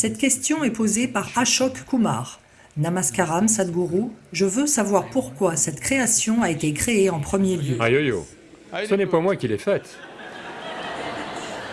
Cette question est posée par Ashok Kumar. Namaskaram Sadhguru, je veux savoir pourquoi cette création a été créée en premier lieu. Aïe yo, ce n'est pas moi qui l'ai faite.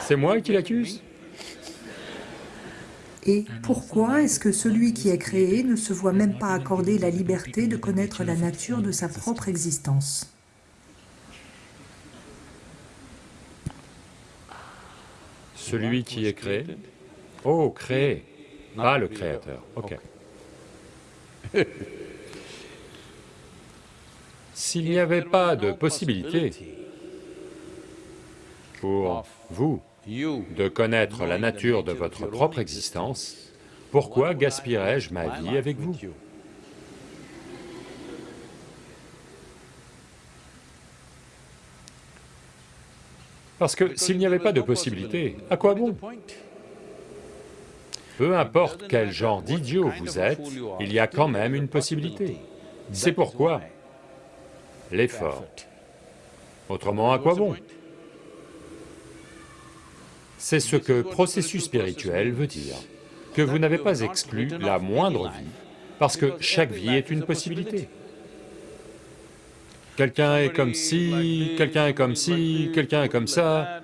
C'est moi qui l'accuse Et pourquoi est-ce que celui qui est créé ne se voit même pas accorder la liberté de connaître la nature de sa propre existence? Celui qui est créé Oh, créé, pas le créateur, ok. S'il n'y avait pas de possibilité pour vous de connaître la nature de votre propre existence, pourquoi gaspillerais-je ma vie avec vous? Parce que s'il n'y avait pas de possibilité, à quoi bon? Peu importe quel genre d'idiot vous êtes, il y a quand même une possibilité. C'est pourquoi l'effort. Autrement, à quoi bon? C'est ce que processus spirituel veut dire, que vous n'avez pas exclu la moindre vie, parce que chaque vie est une possibilité. Quelqu'un est comme ci, quelqu'un est comme ci, quelqu'un est comme ça,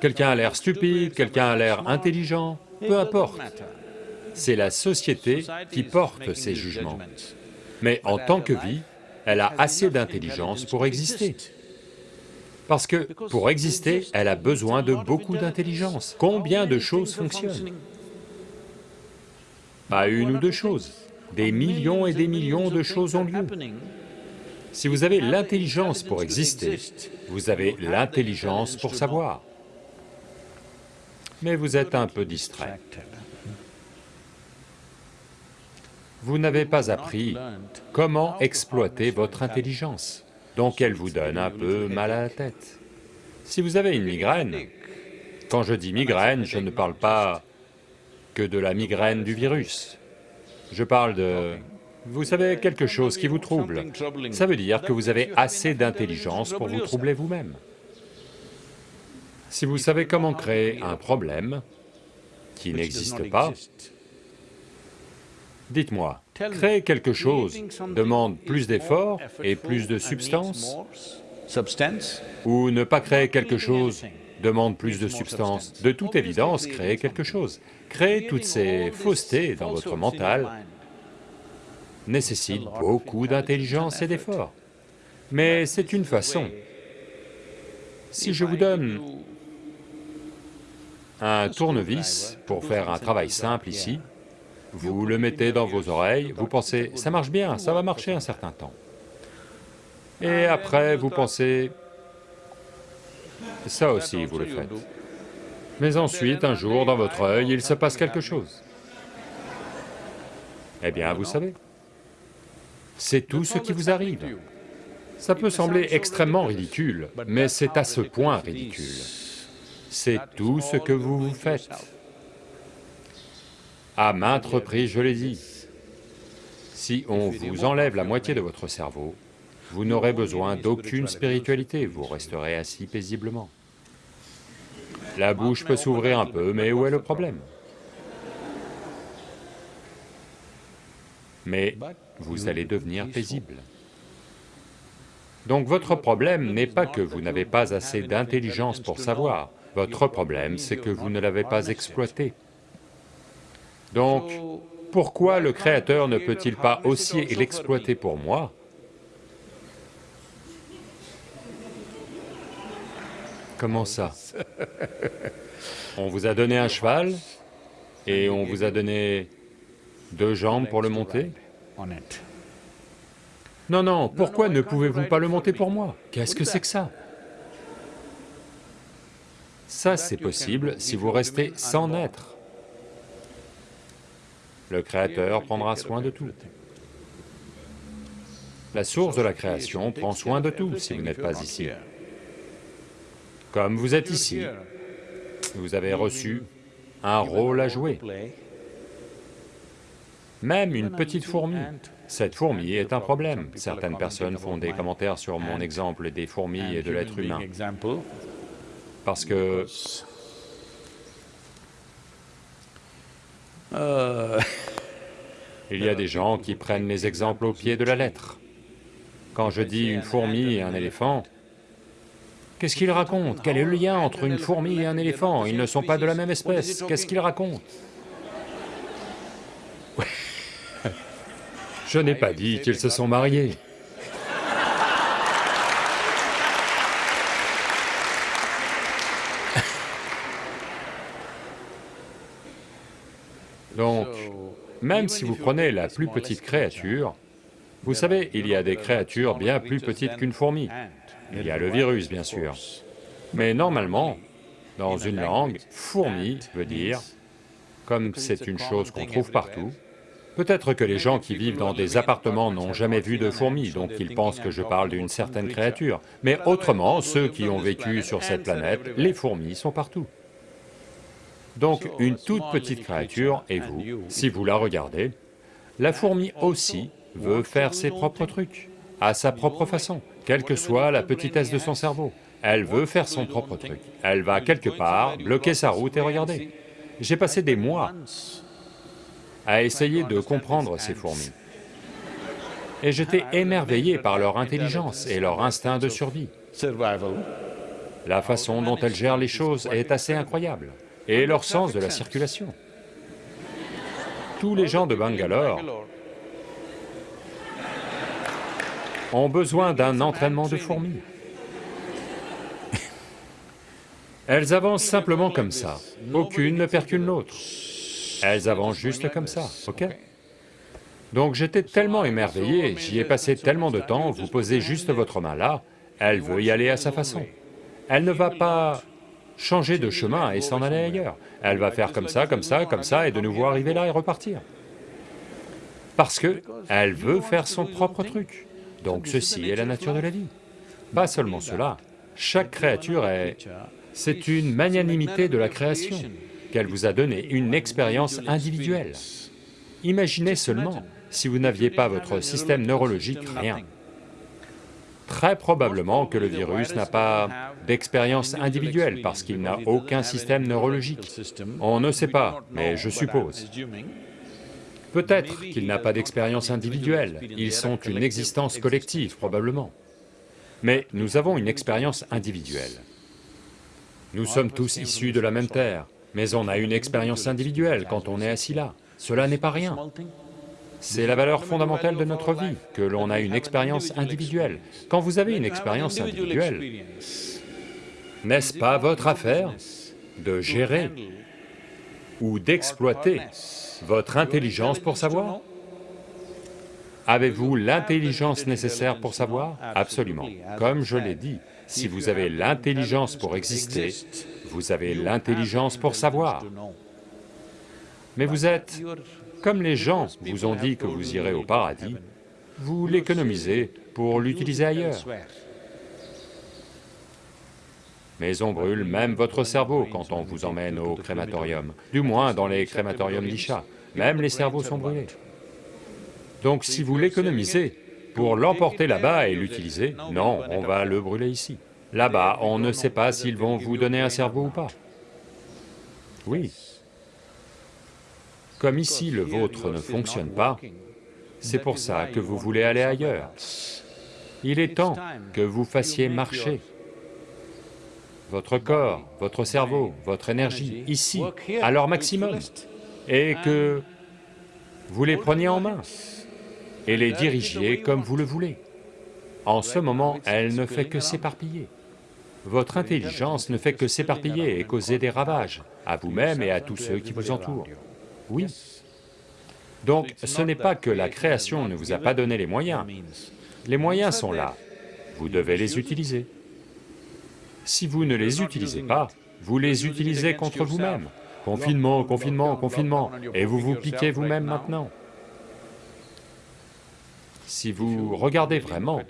quelqu'un a l'air stupide, quelqu'un a l'air intelligent, peu importe. C'est la société qui porte ces jugements. Mais en tant que vie, elle a assez d'intelligence pour exister. Parce que pour exister, elle a besoin de beaucoup d'intelligence. Combien de choses fonctionnent? Pas une ou deux choses, des millions et des millions de choses ont lieu. Si vous avez l'intelligence pour exister, vous avez l'intelligence pour savoir mais vous êtes un peu distrait. Vous n'avez pas appris comment exploiter votre intelligence, donc elle vous donne un peu mal à la tête. Si vous avez une migraine, quand je dis migraine, je ne parle pas que de la migraine du virus. Je parle de... Vous savez, quelque chose qui vous trouble. Ça veut dire que vous avez assez d'intelligence pour vous troubler vous-même. Si vous savez comment créer un problème qui n'existe pas, dites-moi, créer quelque chose demande plus d'efforts et plus de substance? Ou ne pas créer quelque chose demande plus de substance? De toute évidence, créer quelque chose. Créer toutes ces faussetés dans votre mental nécessite beaucoup d'intelligence et d'efforts. Mais c'est une façon. Si je vous donne un tournevis pour faire un travail simple ici, vous le mettez dans vos oreilles, vous pensez, ça marche bien, ça va marcher un certain temps. Et après, vous pensez, ça aussi vous le faites. Mais ensuite, un jour, dans votre œil, il se passe quelque chose. Eh bien, vous savez, c'est tout ce qui vous arrive. Ça peut sembler extrêmement ridicule, mais c'est à ce point ridicule c'est tout ce que vous vous faites. À maintes reprises, je l'ai dit, si on vous enlève la moitié de votre cerveau, vous n'aurez besoin d'aucune spiritualité, vous resterez assis paisiblement. La bouche peut s'ouvrir un peu, mais où est le problème? Mais vous allez devenir paisible. Donc votre problème n'est pas que vous n'avez pas assez d'intelligence pour savoir, votre problème, c'est que vous ne l'avez pas exploité. Donc, pourquoi le Créateur ne peut-il pas aussi l'exploiter pour moi? Comment ça? On vous a donné un cheval et on vous a donné deux jambes pour le monter? Non, non, pourquoi ne pouvez-vous pas le monter pour moi? Qu'est-ce que c'est que ça? Ça, c'est possible si vous restez sans être. Le Créateur prendra soin de tout. La source de la création prend soin de tout si vous n'êtes pas ici. Comme vous êtes ici, vous avez reçu un rôle à jouer. Même une petite fourmi, cette fourmi est un problème. Certaines personnes font des commentaires sur mon exemple des fourmis et de l'être humain parce que Il y a des gens qui prennent les exemples au pied de la lettre. Quand je dis une fourmi et un éléphant, qu'est-ce qu'ils racontent? Quel est le lien entre une fourmi et un éléphant? Ils ne sont pas de la même espèce, qu'est-ce qu'ils racontent? Je n'ai pas dit qu'ils se sont mariés. Donc, même si vous prenez la plus petite créature, vous savez, il y a des créatures bien plus petites qu'une fourmi. Il y a le virus, bien sûr. Mais normalement, dans une langue, fourmi veut dire, comme c'est une chose qu'on trouve partout, peut-être que les gens qui vivent dans des appartements n'ont jamais vu de fourmis, donc ils pensent que je parle d'une certaine créature. Mais autrement, ceux qui ont vécu sur cette planète, les fourmis sont partout. Donc une toute petite créature, et vous, si vous la regardez, la fourmi aussi veut faire ses propres trucs, à sa propre façon, quelle que soit la petitesse de son cerveau. Elle veut faire son propre truc. Elle va quelque part, bloquer sa route et regarder. J'ai passé des mois à essayer de comprendre ces fourmis. Et j'étais émerveillé par leur intelligence et leur instinct de survie. La façon dont elles gèrent les choses est assez incroyable et leur sens de la circulation. Tous les gens de Bangalore ont besoin d'un entraînement de fourmis. Elles avancent simplement comme ça, aucune ne percule l'autre. Elles avancent juste comme ça, ok? Donc j'étais tellement émerveillé, j'y ai passé tellement de temps, vous posez juste votre main là, elle veut y aller à sa façon. Elle ne va pas changer de chemin et s'en aller ailleurs. Elle va faire comme ça, comme ça, comme ça, et de nouveau arriver là et repartir. Parce que elle veut faire son propre truc. Donc ceci est la nature de la vie. Pas seulement cela, chaque créature est... C'est une magnanimité de la création qu'elle vous a donné, une expérience individuelle. Imaginez seulement, si vous n'aviez pas votre système neurologique, rien. Très probablement que le virus n'a pas d'expérience individuelle parce qu'il n'a aucun système neurologique. On ne sait pas, mais je suppose. Peut-être qu'il n'a pas d'expérience individuelle, ils sont une existence collective probablement. Mais nous avons une expérience individuelle. Nous sommes tous issus de la même terre, mais on a une expérience individuelle quand on est assis là. Cela n'est pas rien. C'est la valeur fondamentale de notre vie, que l'on a une expérience individuelle. Quand vous avez une expérience individuelle, n'est-ce pas votre affaire de gérer ou d'exploiter votre intelligence pour savoir? Avez-vous l'intelligence nécessaire pour savoir? Absolument. Comme je l'ai dit, si vous avez l'intelligence pour exister, vous avez l'intelligence pour savoir. Mais vous êtes comme les gens vous ont dit que vous irez au paradis, vous l'économisez pour l'utiliser ailleurs. Mais on brûle même votre cerveau quand on vous emmène au crématorium, du moins dans les crématoriums d'Isha, même les cerveaux sont brûlés. Donc si vous l'économisez pour l'emporter là-bas et l'utiliser, non, on va le brûler ici. Là-bas, on ne sait pas s'ils vont vous donner un cerveau ou pas. Oui, comme ici le vôtre ne fonctionne pas, c'est pour ça que vous voulez aller ailleurs. Il est temps que vous fassiez marcher votre corps, votre cerveau, votre énergie, ici, à leur maximum, et que vous les preniez en main et les dirigiez comme vous le voulez. En ce moment, elle ne fait que s'éparpiller. Votre intelligence ne fait que s'éparpiller et causer des ravages, à vous-même et à tous ceux qui vous entourent. Oui. Donc ce n'est pas que la création ne vous a pas donné les moyens. Les moyens sont là, vous devez les utiliser. Si vous ne les utilisez pas, vous les utilisez contre vous-même. Confinement, confinement, confinement, et vous vous piquez vous-même maintenant. Si vous regardez vraiment,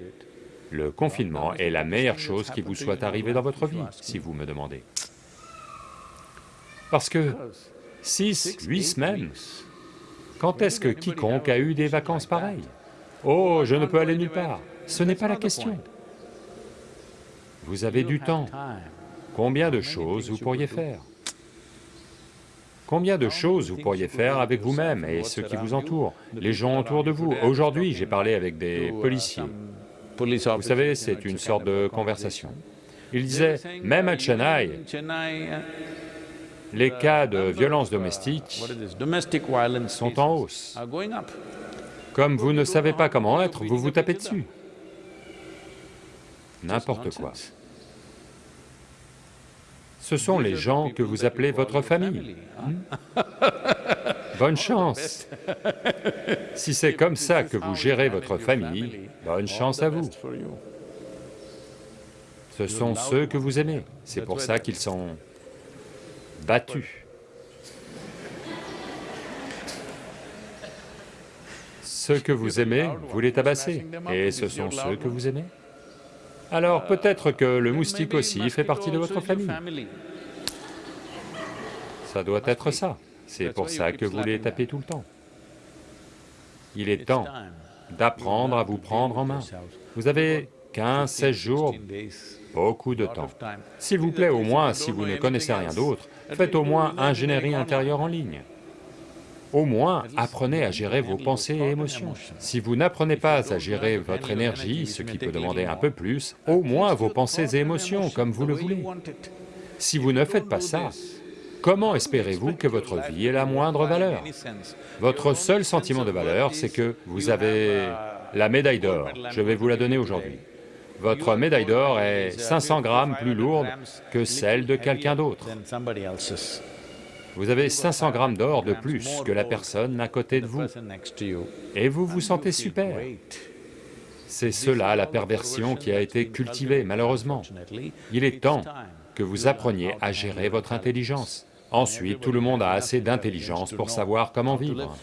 le confinement est la meilleure chose qui vous soit arrivée dans votre vie, si vous me demandez. Parce que Six, huit semaines Quand est-ce que quiconque a eu des vacances pareilles Oh, je ne peux aller nulle part. Ce n'est pas la question. Vous avez du temps. Combien de choses vous pourriez faire Combien de choses vous pourriez faire avec vous-même et ceux qui vous entourent, les gens autour de vous Aujourd'hui, j'ai parlé avec des policiers. Vous savez, c'est une sorte de conversation. Ils disaient, même à Chennai, les cas de violence domestique sont en hausse. Comme vous ne savez pas comment être, vous vous tapez dessus. N'importe quoi. Ce sont les gens que vous appelez votre famille. Hmm? Bonne chance. Si c'est comme ça que vous gérez votre famille, bonne chance à vous. Ce sont ceux que vous aimez, c'est pour ça qu'ils sont battus. Ceux que vous aimez, vous les tabassez, et ce sont ceux que vous aimez. Alors peut-être que le moustique aussi fait partie de votre famille. Ça doit être ça. C'est pour ça que vous les tapez tout le temps. Il est temps d'apprendre à vous prendre en main. Vous avez 15, 16 jours, beaucoup de temps. S'il vous plaît, au moins, si vous ne connaissez rien d'autre, faites au moins ingénierie intérieure en ligne. Au moins, apprenez à gérer vos pensées et émotions. Si vous n'apprenez pas à gérer votre énergie, ce qui peut demander un peu plus, au moins vos pensées et émotions, comme vous le voulez. Si vous ne faites pas ça, comment espérez-vous que votre vie ait la moindre valeur? Votre seul sentiment de valeur, c'est que vous avez la médaille d'or, je vais vous la donner aujourd'hui. Votre médaille d'or est 500 grammes plus lourde que celle de quelqu'un d'autre. Vous avez 500 grammes d'or de plus que la personne à côté de vous, et vous vous sentez super. C'est cela la perversion qui a été cultivée, malheureusement. Il est temps que vous appreniez à gérer votre intelligence. Ensuite, tout le monde a assez d'intelligence pour savoir comment vivre.